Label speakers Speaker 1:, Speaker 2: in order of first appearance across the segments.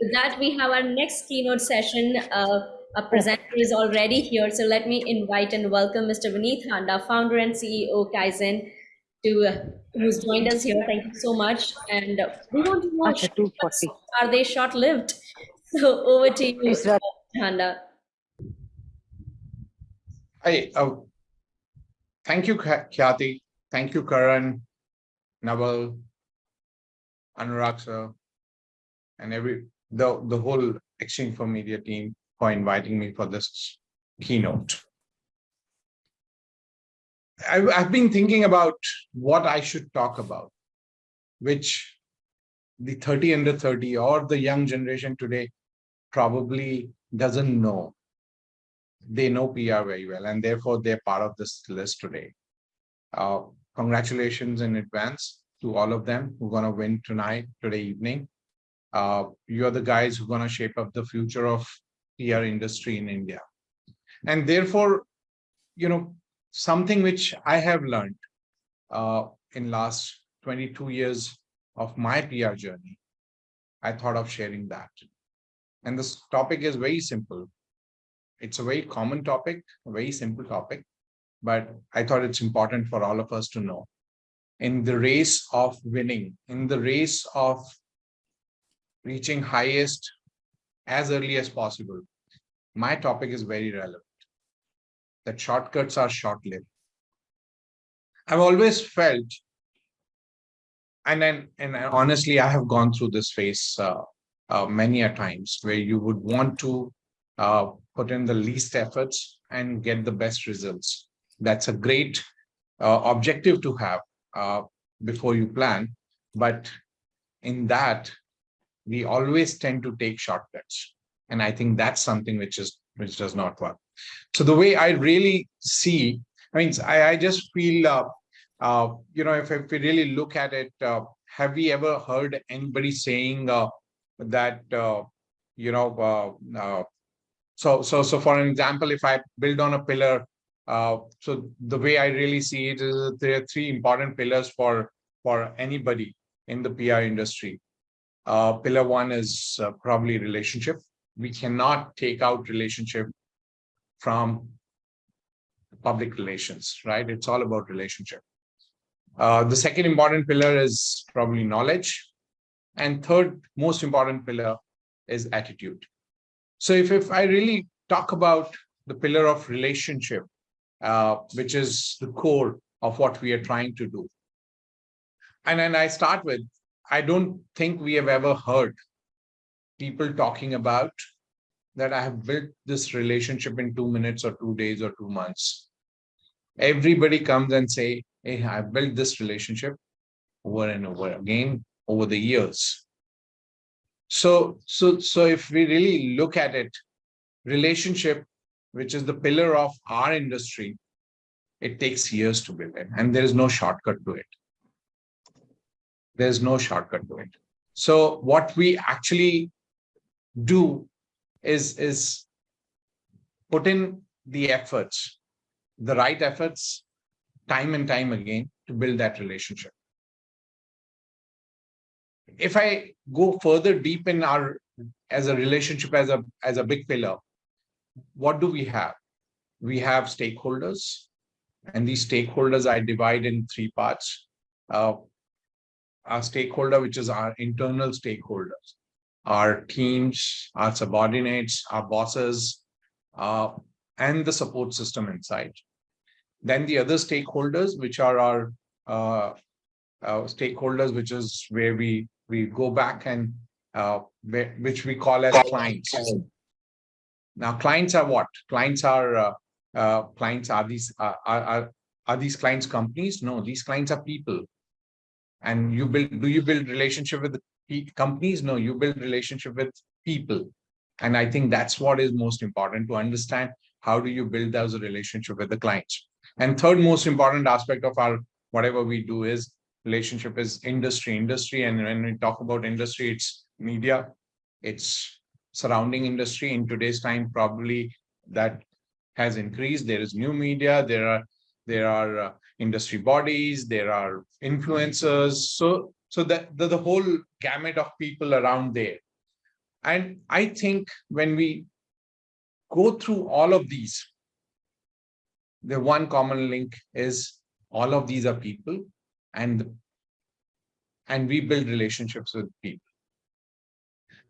Speaker 1: with that, we have our next keynote session. Uh, a presenter is already here, so let me invite and welcome Mr. Vineet Handa, founder and CEO Kaizen, to uh, who's joined us here. Thank you so much. And uh, we want to know are they short-lived? So over to you, Mr. Handa.
Speaker 2: Hi, uh, thank you, Khyati. Thank you, Karan, Naval, Anurag sir, and every the the whole Exchange for Media team for inviting me for this keynote. I've, I've been thinking about what I should talk about, which the 30 under 30 or the young generation today probably doesn't know. They know PR very well, and therefore they're part of this list today. Uh, congratulations in advance to all of them who are going to win tonight, today evening. Uh, you're the guys who are going to shape up the future of PR industry in India. And therefore, you know, something which I have learned uh, in last 22 years of my PR journey, I thought of sharing that. And this topic is very simple. It's a very common topic, a very simple topic, but I thought it's important for all of us to know. In the race of winning, in the race of reaching highest as early as possible, my topic is very relevant that shortcuts are short-lived. I've always felt, and then, and honestly, I have gone through this phase uh, uh, many a times where you would want to uh, put in the least efforts and get the best results. That's a great uh, objective to have uh, before you plan. But in that, we always tend to take shortcuts. And I think that's something which is which does not work. So the way I really see, I mean, I, I just feel, uh, uh, you know, if, if we really look at it, uh, have we ever heard anybody saying uh, that, uh, you know, uh, so, so, so for an example, if I build on a pillar, so the way I really see it is there are three important pillars for, for anybody in the PR industry. Pillar one is probably relationship. We cannot take out relationship from public relations, right? It's all about relationship. Uh, the second important pillar is probably knowledge. And third most important pillar is attitude. So if, if I really talk about the pillar of relationship, uh, which is the core of what we are trying to do. And then I start with, I don't think we have ever heard people talking about that I have built this relationship in two minutes or two days or two months. Everybody comes and say, hey, I built this relationship over and over again over the years. So, so, so if we really look at it, relationship, which is the pillar of our industry, it takes years to build it and there is no shortcut to it. There's no shortcut to it. So what we actually do is, is put in the efforts, the right efforts, time and time again to build that relationship. If I go further deep in our as a relationship as a as a big pillar, what do we have? We have stakeholders, and these stakeholders I divide in three parts. Uh, our stakeholder, which is our internal stakeholders our teams, our subordinates, our bosses, uh, and the support system inside. Then the other stakeholders, which are our uh, uh, stakeholders, which is where we we go back and uh, which we call as clients. Now, clients are what? Clients are uh, uh, clients are these are, are are these clients companies? No, these clients are people. And you build do you build relationship with companies? No you build relationship with people. And i think that's what is most important to understand how do you build those relationship with the clients? And third most important aspect of our whatever we do is relationship is industry. Industry and when we talk about industry it's media it's surrounding industry. In today's time probably that has increased. There is new media. There are there are uh, industry bodies there are influencers so so that the, the whole gamut of people around there. And I think when we go through all of these, the one common link is all of these are people and and we build relationships with people.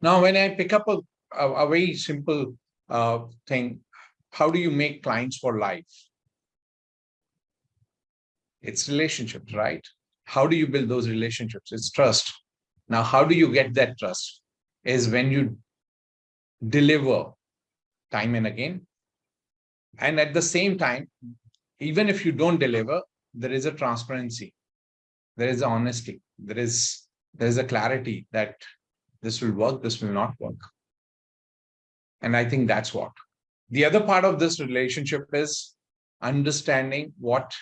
Speaker 2: Now, when I pick up a, a, a very simple uh, thing, how do you make clients for life? It's relationships, right? How do you build those relationships? It's trust. Now, how do you get that trust? Is when you deliver time and again. And at the same time, even if you don't deliver, there is a transparency, there is honesty, there is there is a clarity that this will work, this will not work. And I think that's what. The other part of this relationship is understanding what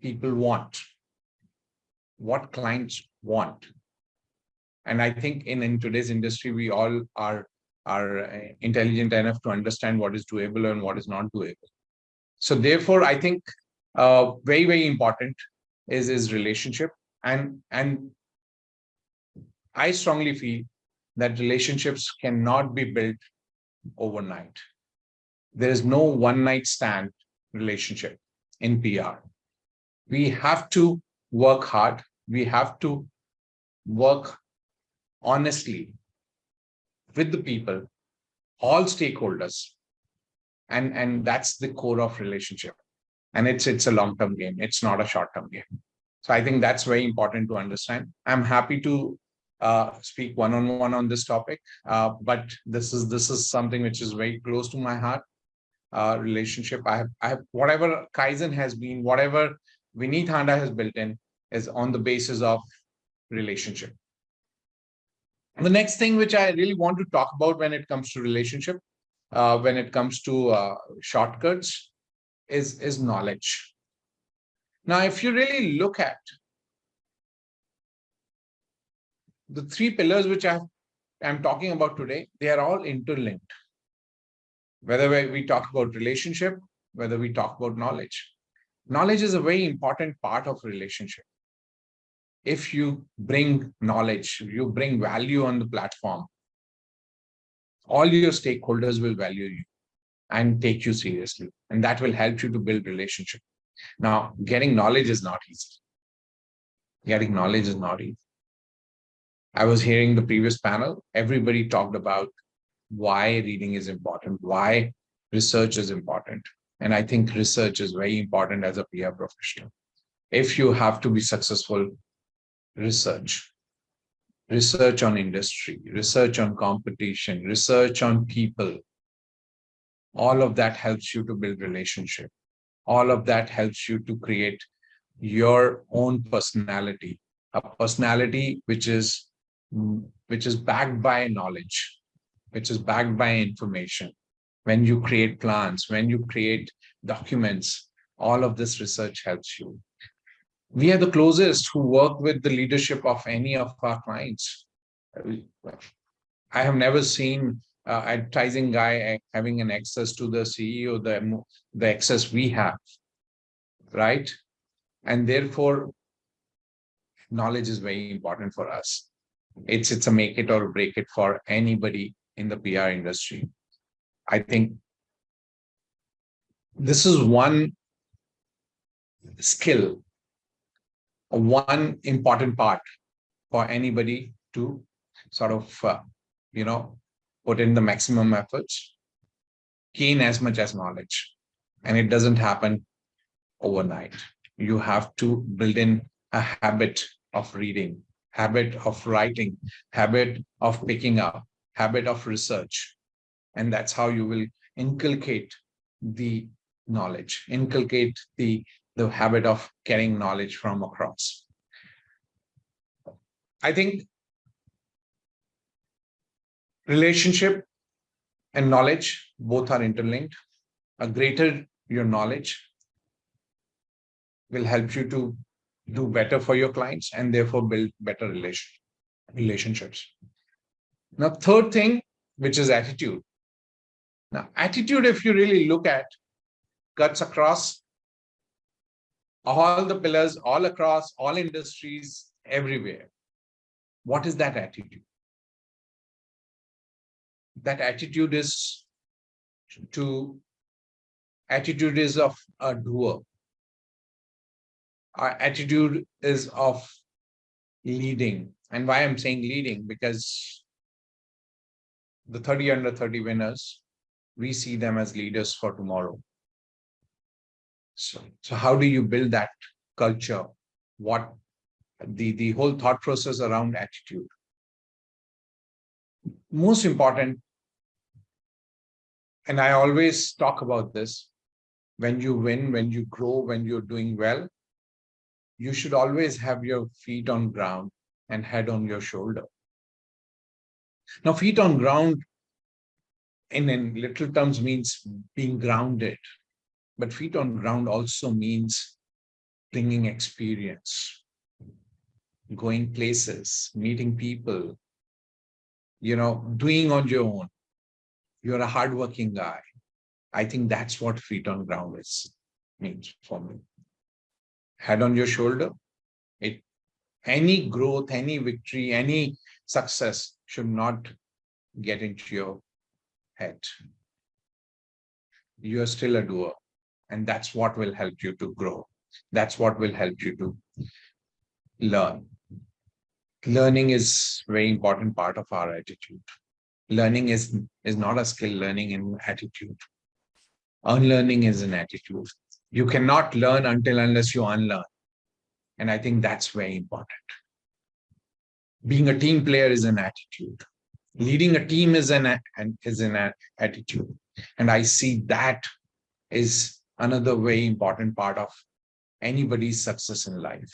Speaker 2: people want, what clients want. And I think in, in today's industry, we all are, are uh, intelligent enough to understand what is doable and what is not doable. So therefore, I think uh, very, very important is, is relationship. And, and I strongly feel that relationships cannot be built overnight. There is no one night stand relationship in PR. We have to work hard. We have to work honestly with the people, all stakeholders. And, and that's the core of relationship. And it's, it's a long-term game. It's not a short-term game. So I think that's very important to understand. I'm happy to uh, speak one-on-one -on, -one on this topic, uh, but this is this is something which is very close to my heart. Uh, relationship. I have, I have whatever Kaizen has been, whatever Vineet Handa has built in is on the basis of relationship. The next thing which I really want to talk about when it comes to relationship, uh, when it comes to uh, shortcuts, is, is knowledge. Now, if you really look at the three pillars which I am talking about today, they are all interlinked. Whether we talk about relationship, whether we talk about knowledge. Knowledge is a very important part of relationship if you bring knowledge, you bring value on the platform, all your stakeholders will value you and take you seriously. And that will help you to build relationship. Now, getting knowledge is not easy. Getting knowledge is not easy. I was hearing the previous panel, everybody talked about why reading is important, why research is important. And I think research is very important as a PR professional. If you have to be successful research, research on industry, research on competition, research on people. All of that helps you to build relationship. All of that helps you to create your own personality, a personality which is which is backed by knowledge, which is backed by information. When you create plans, when you create documents, all of this research helps you we are the closest who work with the leadership of any of our clients. I have never seen uh, advertising guy having an access to the CEO, the, the access we have, right? And therefore, knowledge is very important for us. It's, it's a make it or break it for anybody in the PR industry. I think this is one skill one important part for anybody to sort of, uh, you know, put in the maximum efforts, gain as much as knowledge. And it doesn't happen overnight. You have to build in a habit of reading, habit of writing, habit of picking up, habit of research. And that's how you will inculcate the knowledge, inculcate the the habit of getting knowledge from across. I think relationship and knowledge both are interlinked. A greater your knowledge will help you to do better for your clients and therefore build better relation, relationships. Now, third thing, which is attitude. Now, attitude, if you really look at, cuts across all the pillars all across all industries everywhere what is that attitude that attitude is to attitude is of a doer. Our attitude is of leading. And why I'm saying leading, because the 30 under 30 winners, we see them as leaders for tomorrow. So, so how do you build that culture? What the, the whole thought process around attitude? Most important, and I always talk about this, when you win, when you grow, when you're doing well, you should always have your feet on ground and head on your shoulder. Now, feet on ground in, in little terms means being grounded, but feet on ground also means bringing experience, going places, meeting people, you know, doing on your own. You're a hardworking guy. I think that's what feet on ground is means for me. Head on your shoulder. It any growth, any victory, any success should not get into your head. You are still a doer, and that's what will help you to grow. That's what will help you to learn. Learning is very important part of our attitude. Learning is, is not a skill, learning in attitude. Unlearning is an attitude. You cannot learn until unless you unlearn. And I think that's very important. Being a team player is an attitude. Leading a team is an, is an attitude. And I see that is another very important part of anybody's success in life.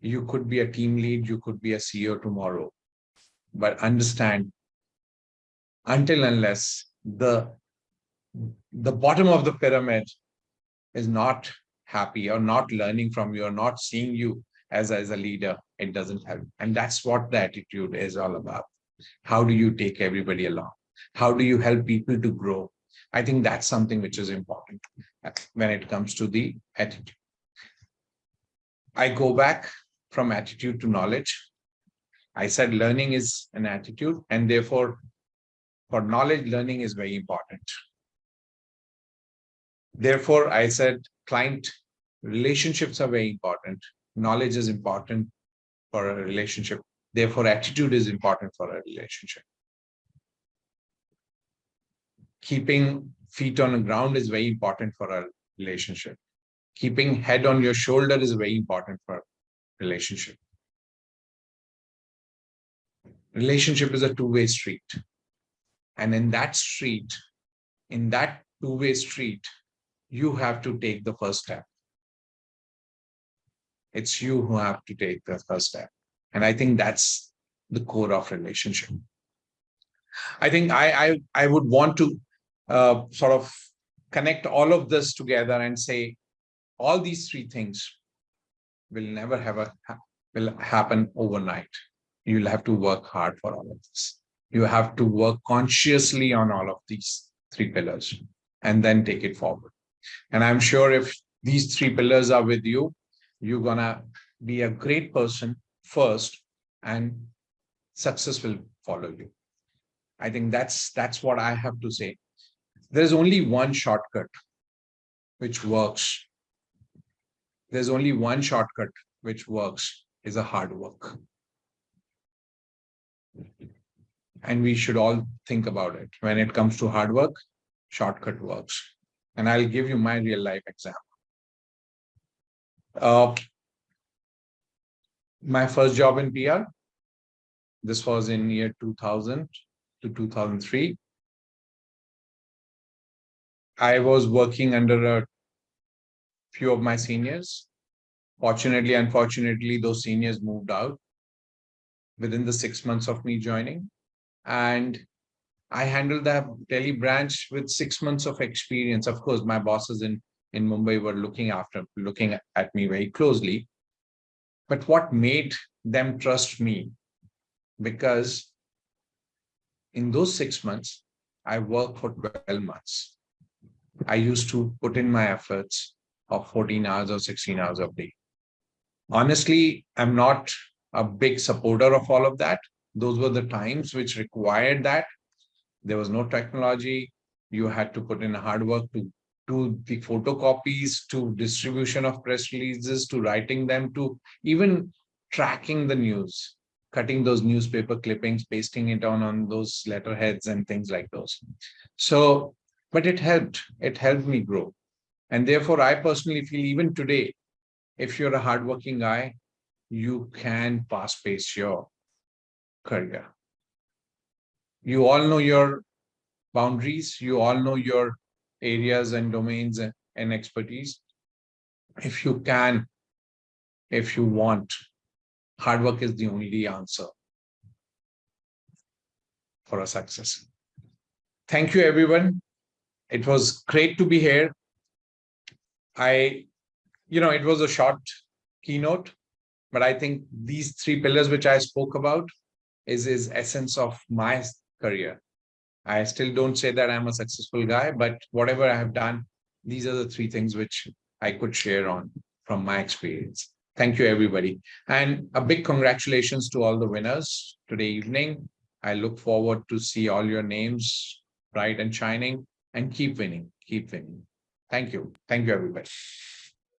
Speaker 2: You could be a team lead, you could be a CEO tomorrow, but understand until unless the the bottom of the pyramid is not happy or not learning from you or not seeing you as, as a leader, it doesn't help. And that's what the attitude is all about. How do you take everybody along? How do you help people to grow? I think that's something which is important when it comes to the attitude. I go back from attitude to knowledge. I said learning is an attitude and therefore for knowledge, learning is very important. Therefore, I said client relationships are very important. Knowledge is important for a relationship. Therefore, attitude is important for a relationship. Keeping feet on the ground is very important for a relationship. Keeping head on your shoulder is very important for relationship. Relationship is a two-way street. And in that street, in that two-way street, you have to take the first step. It's you who have to take the first step. And I think that's the core of relationship. I think I, I, I would want to uh, sort of connect all of this together and say all these three things will never have a will happen overnight. You'll have to work hard for all of this. You have to work consciously on all of these three pillars and then take it forward. And I'm sure if these three pillars are with you, you're gonna be a great person first and success will follow you. I think that's that's what I have to say. There's only one shortcut which works. There's only one shortcut which works is a hard work. And we should all think about it. When it comes to hard work, shortcut works. And I'll give you my real life example. Uh, my first job in PR, this was in year 2000 to 2003. I was working under a few of my seniors. Fortunately, unfortunately, those seniors moved out within the six months of me joining. And I handled that Delhi branch with six months of experience. Of course, my bosses in, in Mumbai were looking after, looking at me very closely. But what made them trust me? Because in those six months, I worked for 12 months. I used to put in my efforts of 14 hours or 16 hours a day. Honestly, I'm not a big supporter of all of that. Those were the times which required that There was no technology. You had to put in hard work to do the photocopies, to distribution of press releases, to writing them, to even tracking the news, cutting those newspaper clippings, pasting it on on those letterheads and things like those. So, but it helped. It helped me grow. And therefore, I personally feel even today, if you're a hardworking guy, you can pass pace your career. You all know your boundaries, you all know your areas and domains and, expertise. If you can, if you want, hard work is the only answer for a success. Thank you, everyone. It was great to be here. I, you know, it was a short keynote, but I think these three pillars which I spoke about is is essence of my career. I still don't say that I'm a successful guy, but whatever I have done, these are the three things which I could share on from my experience. Thank you, everybody. And a big congratulations to all the winners today evening. I look forward to see all your names bright and shining and keep winning, keep winning. Thank you. Thank you, everybody.